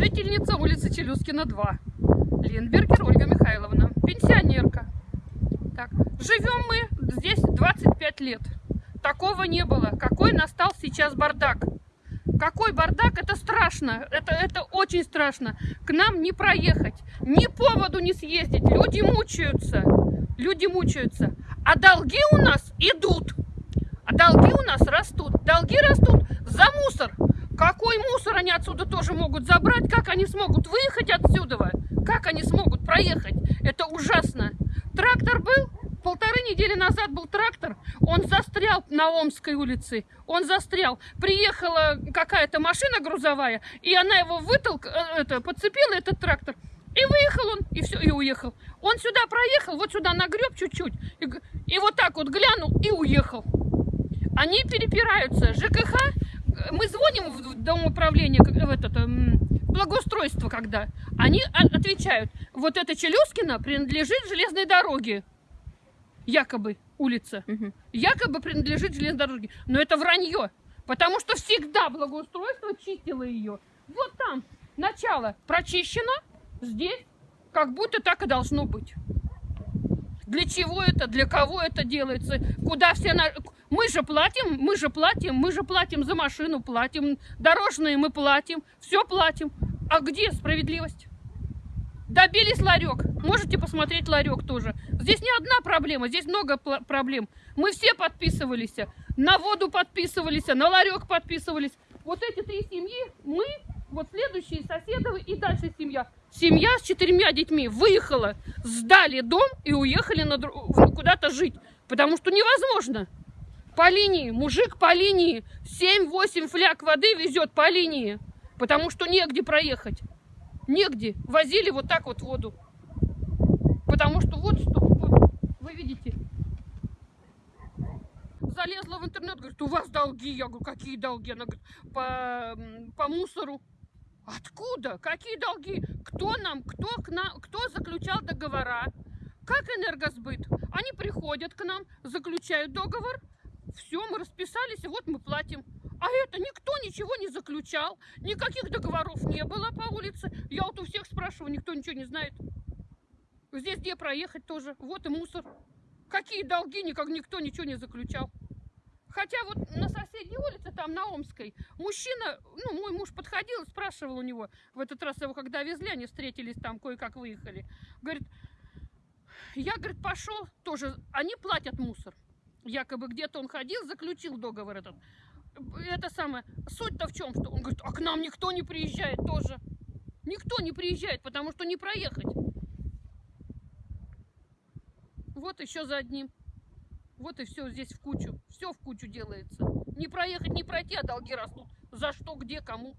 Жительница улицы Челюскина, 2. Линдбергер Ольга Михайловна. Пенсионерка. Так, живем мы здесь 25 лет. Такого не было. Какой настал сейчас бардак. Какой бардак, это страшно, это, это очень страшно. К нам не проехать, ни поводу не съездить, люди мучаются, люди мучаются. А долги у нас идут, а долги у нас растут, долги растут за мусор. Какой мусор они отсюда тоже могут забрать, как они смогут выехать отсюда, как они смогут проехать, это ужасно. Трактор был, полторы недели назад был трактор, он застрял на Омской улице, он застрял. Приехала какая-то машина грузовая, и она его вытолк, э, это, подцепила, этот трактор, и выехал он, и все, и уехал. Он сюда проехал, вот сюда нагреб чуть-чуть, и, и вот так вот глянул и уехал. Они перепираются. ЖКХ, мы звоним в дом управления, в этот, благоустройство, когда, они отвечают, вот это Челюскина принадлежит железной дороге якобы улица, угу. якобы принадлежит железной дороге. Но это вранье, потому что всегда благоустройство чистило ее. Вот там начало прочищено, здесь как будто так и должно быть. Для чего это, для кого это делается, куда все... На... Мы же платим, мы же платим, мы же платим за машину, платим, дорожные мы платим, все платим. А где справедливость? Добились ларек. Можете посмотреть ларек тоже. Здесь не одна проблема, здесь много проблем. Мы все подписывались. На воду подписывались, на ларек подписывались. Вот эти три семьи, мы, вот следующие соседы и дальше семья. Семья с четырьмя детьми выехала, сдали дом и уехали куда-то жить. Потому что невозможно. По линии, мужик по линии, 7-8 фляг воды везет по линии. Потому что негде проехать негде. Возили вот так вот воду. Потому что вот вот, вы видите. Залезла в интернет, говорит, у вас долги. Я говорю, какие долги? Она говорит, по, по мусору. Откуда? Какие долги? Кто нам, кто, к нам, кто заключал договора? Как энергосбыт? Они приходят к нам, заключают договор, все, мы расписались, и вот мы платим. А это никто ничего не заключал, никаких договоров не было по улице. Я вот у всех спрашиваю, никто ничего не знает. Здесь где проехать тоже, вот и мусор. Какие долги, никак никто ничего не заключал. Хотя вот на соседней улице, там на Омской, мужчина, ну, мой муж подходил спрашивал у него, в этот раз его когда везли, они встретились там, кое-как выехали. Говорит, я, говорит, пошел тоже, они платят мусор. Якобы где-то он ходил, заключил договор этот это самое, суть-то в чем, что он говорит, а к нам никто не приезжает тоже. Никто не приезжает, потому что не проехать. Вот еще за одним. Вот и все здесь в кучу. Все в кучу делается. Не проехать, не пройти, а долги растут. За что, где, кому.